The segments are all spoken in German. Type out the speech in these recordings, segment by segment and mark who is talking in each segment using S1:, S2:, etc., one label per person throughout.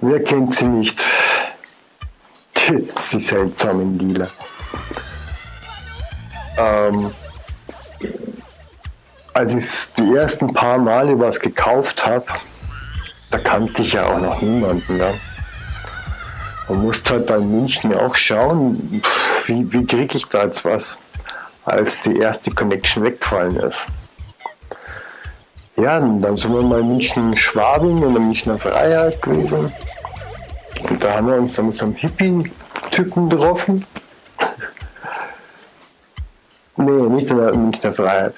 S1: Wer kennt sie nicht? Sie seltsamen Dealer. Ähm, als ich die ersten paar Male was gekauft habe, da kannte ich ja auch noch niemanden. Ja. Man musste halt bei München auch schauen, wie, wie kriege ich da jetzt was, als die erste Connection weggefallen ist. Ja, dann sind wir mal in München-Schwabing in der Münchner Freiheit gewesen. Und da haben wir uns dann mit so einem Hippie-Typen getroffen. nee, nicht in der Münchner Freiheit.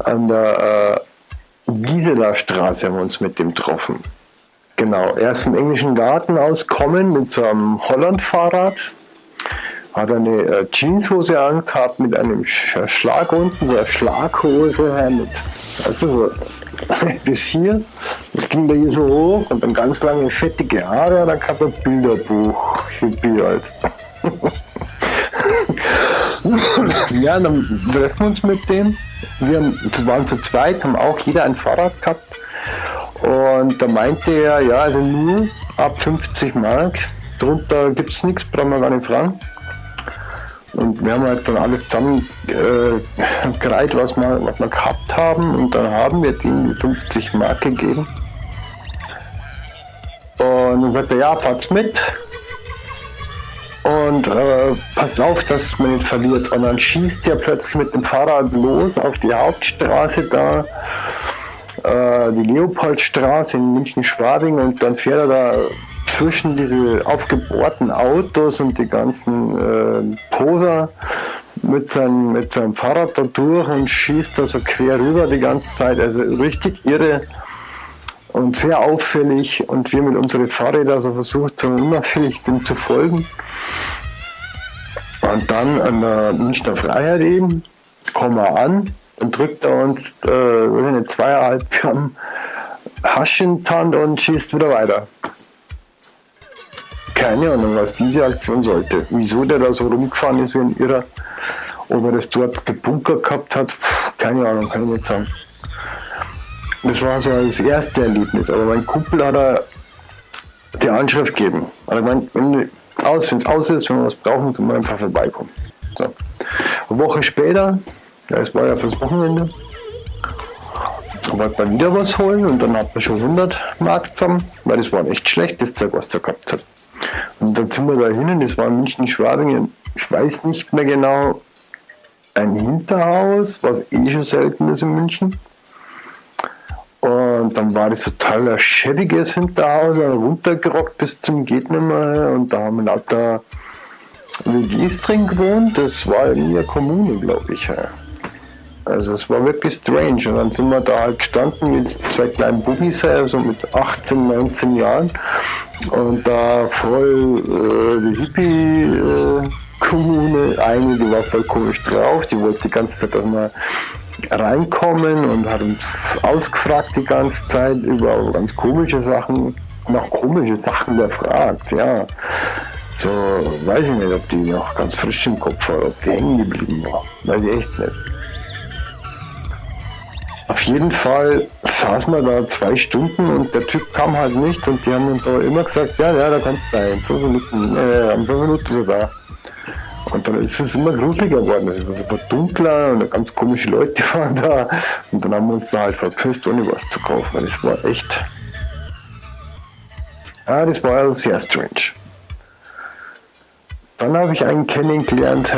S1: An der äh, Gisela Straße haben wir uns mit dem getroffen. Genau, er ist vom englischen Garten auskommen mit so einem Holland-Fahrrad. Hat eine äh, Jeanshose angehabt mit einem Schlag unten, so eine Schlaghose also so bis hier. Das ging da hier so hoch und dann ganz lange fettige Haare, dann kam ein Bilderbuch, Hippie halt. ja, dann treffen wir uns mit dem. Wir waren zu zweit, haben auch jeder ein Fahrrad gehabt. Und da meinte er, ja, also nur ab 50 Mark, drunter gibt es nichts, brauchen wir gar nicht fragen. Und wir haben halt dann alles zusammen äh, was wir, was wir gehabt haben. Und dann haben wir denen 50 Mark gegeben. Und dann sagt er, ja, fahrt's mit. Und äh, passt auf, dass man nicht verliert. Und dann schießt er plötzlich mit dem Fahrrad los auf die Hauptstraße da äh, die Leopoldstraße in München-Schwabing und dann fährt er da zwischen diese aufgebohrten Autos und die ganzen äh, Poser mit seinem, mit seinem Fahrrad da durch und schießt da so quer rüber die ganze Zeit. Also richtig irre und sehr auffällig und wir mit unseren Fahrrädern so versucht, so unauffällig dem zu folgen. Und dann an der Münchner Freiheit eben, kommen wir an und drückt er uns äh, eine zweieinhalb Gramm Hasch in die Hand und schießt wieder weiter. Keine Ahnung, was diese Aktion sollte. Wieso der da so rumgefahren ist wie ein Irrer. Ob er das dort gebunkert gehabt hat, pff, keine Ahnung, kann ich nicht sagen. Das war so das erste Erlebnis. Aber mein Kumpel hat er die Anschrift gegeben. Er hat gemeint, wenn es aus ist, wenn wir was brauchen, können wir einfach vorbeikommen. So. Eine Woche später ja, es war ja fürs Wochenende. Wollte man wieder was holen und dann hat man schon 100 Mark zusammen, weil das war echt schlecht, das Zeug, was er gehabt hat. Und dann sind wir da hin, das war in München-Schwabingen, ich weiß nicht mehr genau, ein Hinterhaus, was eh schon selten ist in München. Und dann war das total ein schäbiges Hinterhaus, runtergerockt bis zum geht. Und da haben lauter WGs drin gewohnt. Das war in der Kommune, glaube ich. Also es war wirklich strange. Und dann sind wir da halt gestanden mit zwei kleinen Bubis, also mit 18, 19 Jahren. Und da voll äh, die Hippie-Kommune, äh, eine, die war voll komisch drauf, die wollte die ganze Zeit auch mal reinkommen und hat uns ausgefragt die ganze Zeit über ganz komische Sachen, nach komische Sachen gefragt, ja. So, weiß ich nicht, ob die noch ganz frisch im Kopf war, ob die hängen geblieben war. Weiß ich echt nicht. Auf jeden Fall saßen wir da zwei Stunden und der Typ kam halt nicht und die haben uns aber immer gesagt, ja, ja, da kannst du sein, fünf Minuten, äh, fünf Minuten sogar. Und dann ist es immer gruseliger geworden. Es war dunkler und ganz komische Leute waren da. Und dann haben wir uns da halt verpisst, ohne was zu kaufen. Weil das war echt. Ja, das war sehr strange. Dann habe ich einen kennengelernt,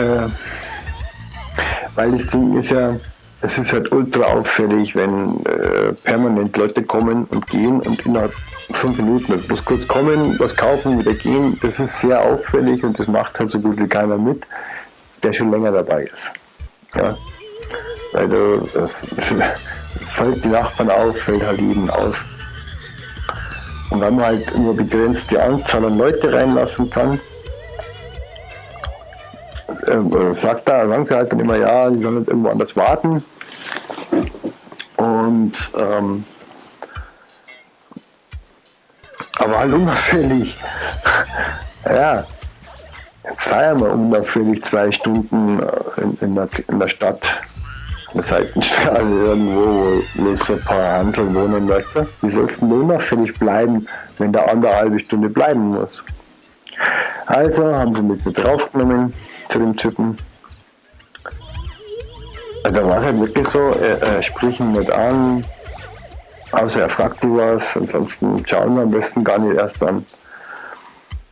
S1: weil das Ding ist ja, es ist halt ultra auffällig, wenn äh, permanent Leute kommen und gehen und innerhalb fünf Minuten bloß kurz kommen, was kaufen, wieder gehen. Das ist sehr auffällig und das macht halt so gut wie keiner mit, der schon länger dabei ist. Ja. Weil du, äh, fällt die Nachbarn auf, fällt halt jeden auf. Und wenn man halt nur begrenzte Anzahl an Leute reinlassen kann, äh, sagt da, sagen sie halt dann immer, ja, die sollen irgendwo anders warten. Und ähm, aber halt unauffällig. ja, feiern wir unauffällig zwei Stunden äh, in, in, der, in der Stadt. eine Seitenstraße irgendwo, wo bloß ein paar Hansel wohnen, weißt du? Wie sollst du denn unauffällig bleiben, wenn der andere halbe Stunde bleiben muss? Also haben sie mit mir draufgenommen zu dem Typen. Also war es halt wirklich so, er, er spricht ihn nicht an, außer er fragt dich was, ansonsten schauen wir am besten gar nicht erst an.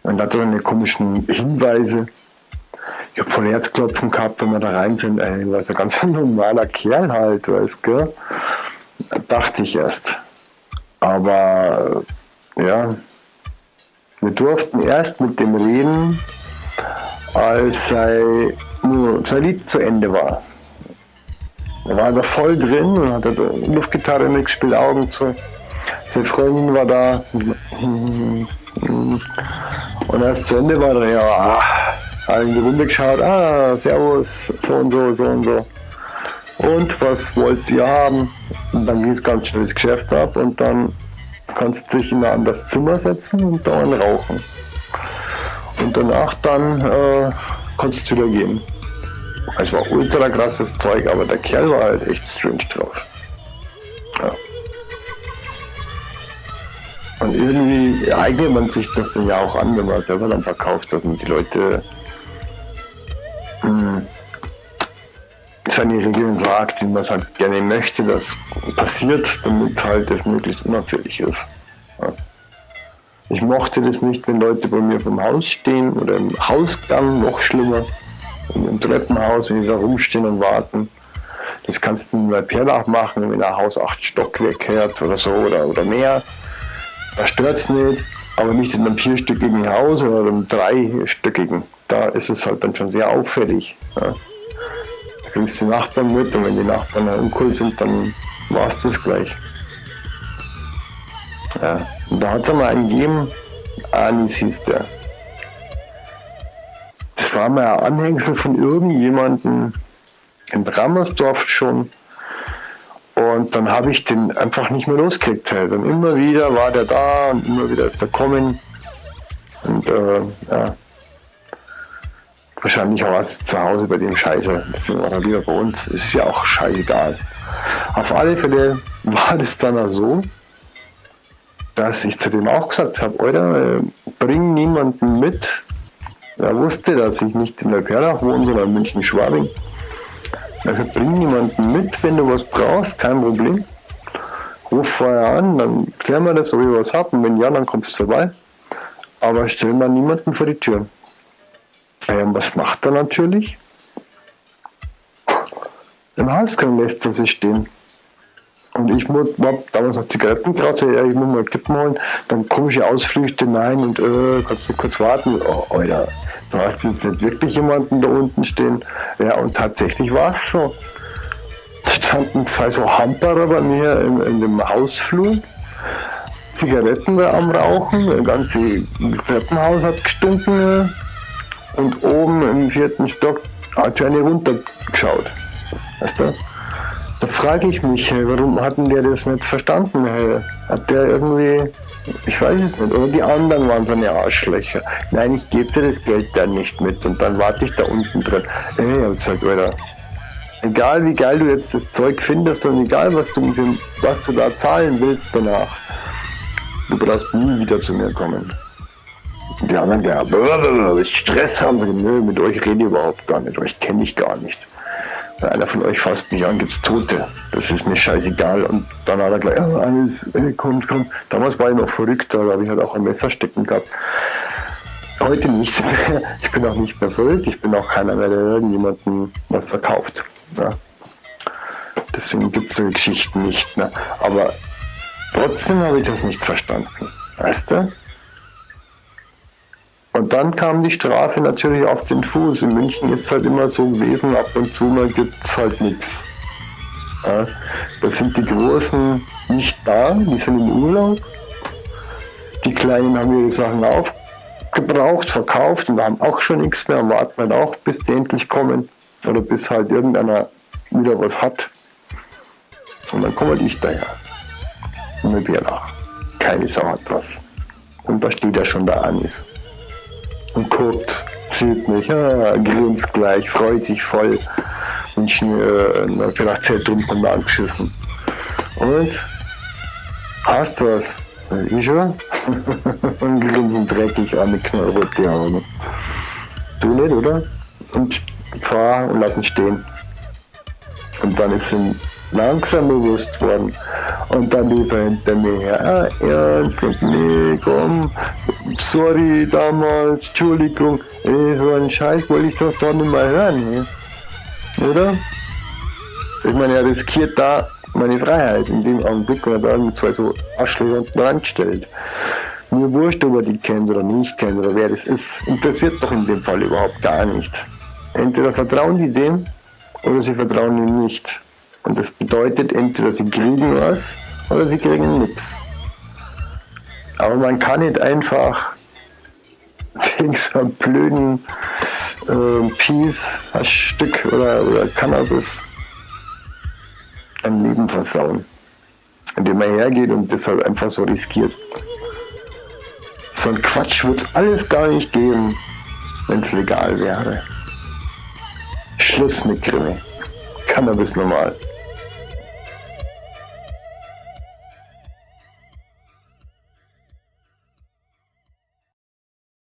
S1: Und hat so eine komischen Hinweise. Ich habe voll Herzklopfen gehabt, wenn wir da rein sind. Ey, war so ein ganz normaler Kerl halt, weißt du? Dachte ich erst. Aber ja, wir durften erst mit dem reden, als sein, Lied zu Ende war. Er war da voll drin und hat Luftgitarre mitgespielt, Augen zu. Seine Freundin war da. Und als zu Ende war, er ja, hat in die Runde geschaut, ah, servus, so und so, so und so. Und was wollt ihr haben? Und dann ging es ganz schnell das Geschäft ab und dann kannst du dich in ein anderes Zimmer setzen und da rauchen. Und danach dann äh, kannst du wieder gehen. Es war ultra krasses Zeug, aber der Kerl war halt echt strange drauf. Ja. Und irgendwie eignet man sich das dann ja auch an, wenn man selber dann verkauft hat und die Leute mh, hm, seine Regeln sagt, wie man es halt gerne möchte, das passiert, damit halt es möglichst unauffällig ist. Ich mochte das nicht, wenn Leute bei mir vom Haus stehen oder im Hausgang, noch schlimmer, im Treppenhaus, wenn die da rumstehen und warten. Das kannst du bei Perlach machen, wenn ein Haus acht Stockwerke hat oder so oder, oder mehr. Da stört es nicht, aber nicht in einem vierstöckigen Haus oder einem dreistöckigen. Da ist es halt dann schon sehr auffällig. Ja kriegst die Nachbarn mit und wenn die Nachbarn uncool sind, dann war es das gleich. Ja, und da hat es einmal einen gegeben, Anis hieß der. Das war mal ein Anhängsel von irgendjemandem in Brammersdorf schon. Und dann habe ich den einfach nicht mehr losgekriegt. Halt. Und immer wieder war der da und immer wieder ist er kommen. Und äh, ja, Wahrscheinlich auch was zu Hause bei dem Scheiße. Deswegen war er lieber bei uns. Es ist ja auch scheißegal. Auf alle Fälle war das dann auch so, dass ich zu dem auch gesagt habe, Alter, äh, bring niemanden mit. Er wusste, dass ich nicht in Neuperlach wohne, sondern in München-Schwabing. Also bring niemanden mit, wenn du was brauchst, kein Problem. Ruf vorher an, dann klären wir das, ob ich was habe. Und wenn ja, dann kommst du vorbei. Aber stell mal niemanden vor die Tür. Ähm, was macht er natürlich? Im Hausgang lässt er sich stehen. Und ich muss, damals noch Zigaretten geraucht, ja, ich muss mal Kippen holen, dann komische Ausflüchte, nein, und äh, kannst du kurz warten? Oh, Alter, du hast jetzt nicht wirklich jemanden da unten stehen. Ja, und tatsächlich war es so. Da standen zwei so Hamperer bei mir in, in dem Hausflur. Zigaretten war am Rauchen, das ganze Treppenhaus hat gestunken und oben im vierten Stock hat Jenny runtergeschaut. Weißt du? Da frage ich mich, warum hatten der das nicht verstanden? Hat der irgendwie, ich weiß es nicht, oder die anderen waren so eine Arschlöcher. Nein, ich gebe dir das Geld dann nicht mit und dann warte ich da unten drin. Ey, ich hab gesagt, Alter, egal wie geil du jetzt das Zeug findest und egal was du, was du da zahlen willst danach, du brauchst nie wieder zu mir kommen. Die anderen ja, Stress haben sie, nö, mit euch rede ich überhaupt gar nicht, euch kenne ich gar nicht. Wenn einer von euch fasst mich an, gibt's Tote. Das ist mir scheißegal. Und dann hat er gleich, ja, alles, äh, kommt, kommt. Damals war ich noch verrückt, da habe ich halt auch ein Messer stecken gehabt. Heute nicht mehr. Ich bin auch nicht mehr verrückt. Ich bin auch keiner mehr, der irgendjemandem was verkauft. Ja. Deswegen gibt es so Geschichten nicht mehr. Aber trotzdem habe ich das nicht verstanden. Weißt du? Und dann kam die Strafe natürlich auf den Fuß. In München ist es halt immer so gewesen, ab und zu mal gibt es halt nichts. Ja, da sind die Großen nicht da, die sind im Urlaub. Die Kleinen haben ihre Sachen aufgebraucht, verkauft und haben auch schon nichts mehr und warten halt auch, bis die endlich kommen. Oder bis halt irgendeiner wieder was hat. Und dann komme halt ich daher. Und mit Bärlach. Keine Sau hat was. Und da steht ja schon der Anis und guckt, sieht mich, ah, grinst gleich, freut sich voll. München äh, in ein Privatzentrum und angeschissen. Und? Hast du was? Ich schon? und grinsen dreckig an die knallrote Augen. Du nicht, oder? Und fahr und lass ihn stehen. Und dann ist ihm langsam bewusst worden. Und dann lief er hinter mir her. Ah, ernst? Nee, komm. Sorry damals, Entschuldigung. Ey, so einen Scheiß wollte ich doch doch nicht mal hören. Hey. Oder? Ich meine, er riskiert da meine Freiheit in dem Augenblick, wenn er da mit zwei so Arschlöcher dran stellt. Mir wurscht, ob er die kennt oder nicht kennt oder wer das ist. Interessiert doch in dem Fall überhaupt gar nicht. Entweder vertrauen die dem oder sie vertrauen ihm nicht. Und das bedeutet, entweder sie kriegen was oder sie kriegen nichts. Aber man kann nicht einfach wegen so einem blöden äh, Peace, Stück oder, oder Cannabis ein Leben versauen. Indem man hergeht und das halt einfach so riskiert. So ein Quatsch wird es alles gar nicht geben, wenn es legal wäre. Schluss mit Krimi. Cannabis normal.